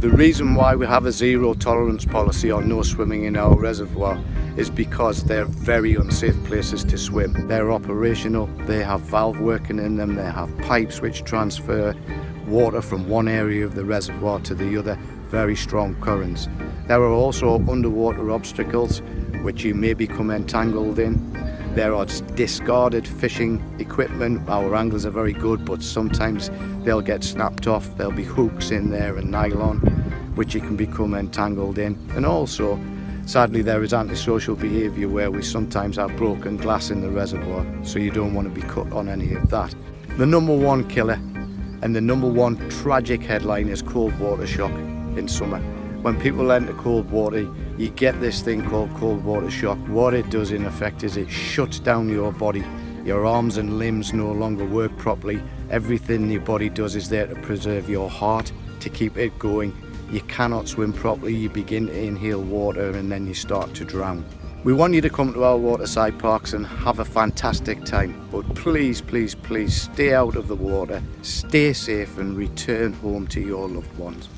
The reason why we have a zero tolerance policy on no swimming in our reservoir is because they're very unsafe places to swim. They're operational, they have valve working in them, they have pipes which transfer water from one area of the reservoir to the other, very strong currents. There are also underwater obstacles which you may become entangled in. There are discarded fishing equipment. Our anglers are very good, but sometimes they'll get snapped off. There'll be hooks in there and nylon, which you can become entangled in. And also, sadly, there is antisocial behaviour where we sometimes have broken glass in the reservoir, so you don't want to be cut on any of that. The number one killer and the number one tragic headline is cold water shock in summer. When people enter cold water, you get this thing called cold water shock. What it does in effect is it shuts down your body. Your arms and limbs no longer work properly. Everything your body does is there to preserve your heart, to keep it going. You cannot swim properly, you begin to inhale water and then you start to drown. We want you to come to our waterside parks and have a fantastic time, but please, please, please stay out of the water, stay safe and return home to your loved ones.